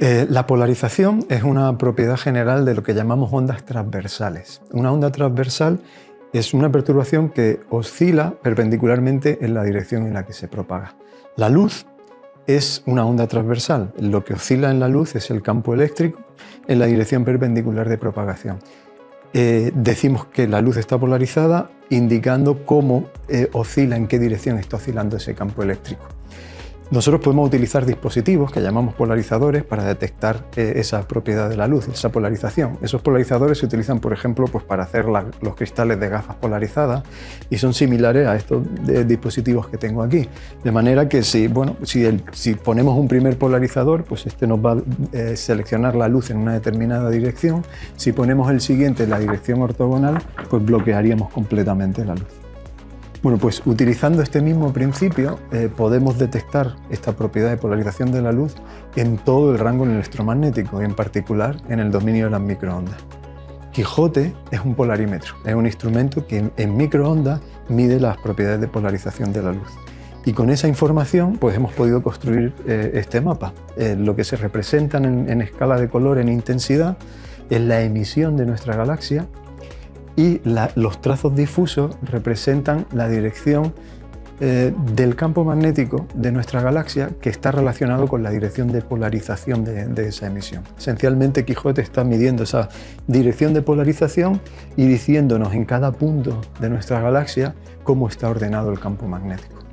Eh, la polarización es una propiedad general de lo que llamamos ondas transversales. Una onda transversal es una perturbación que oscila perpendicularmente en la dirección en la que se propaga. La luz es una onda transversal. Lo que oscila en la luz es el campo eléctrico en la dirección perpendicular de propagación. Eh, decimos que la luz está polarizada indicando cómo eh, oscila, en qué dirección está oscilando ese campo eléctrico. Nosotros podemos utilizar dispositivos que llamamos polarizadores para detectar eh, esa propiedad de la luz, esa polarización. Esos polarizadores se utilizan, por ejemplo, pues para hacer los cristales de gafas polarizadas y son similares a estos dispositivos que tengo aquí. De manera que si, bueno, si, si ponemos un primer polarizador, pues este nos va a eh, seleccionar la luz en una determinada dirección. Si ponemos el siguiente en la dirección ortogonal, pues bloquearíamos completamente la luz. Bueno, pues utilizando este mismo principio eh, podemos detectar esta propiedad de polarización de la luz en todo el rango electromagnético y en particular en el dominio de las microondas. Quijote es un polarímetro, es un instrumento que en, microondas mide las propiedades de polarización de la luz. Y con esa información pues hemos podido construir eh, este mapa. Eh, lo que se representan en escala de color en intensidad es la emisión de nuestra galaxia y los trazos difusos representan la dirección eh, del campo magnético de nuestra galaxia que está relacionado con la dirección de polarización de, esa emisión. Esencialmente Quijote está midiendo esa dirección de polarización y diciéndonos en cada punto de nuestra galaxia cómo está ordenado el campo magnético.